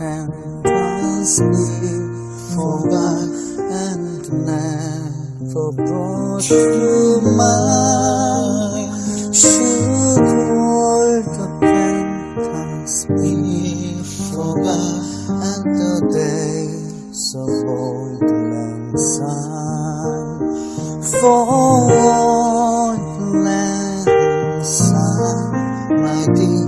can pass me forby and never brought to mind. Of old syne? For auld lang syne, my dear,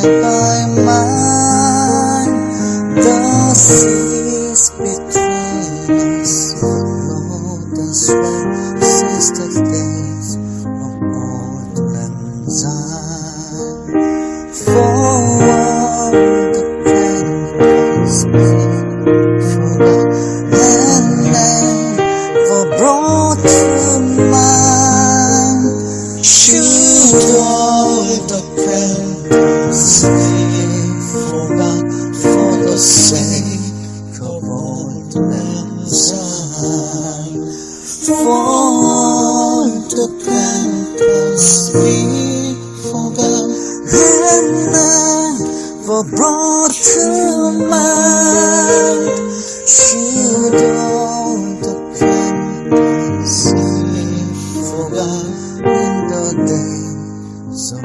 I buy mine. The seas between us since the days of auld lang syne. For the plenties forgot and never brought to mind. Should all the forgot for the sake of old syne. For the and never brought to mind. Should all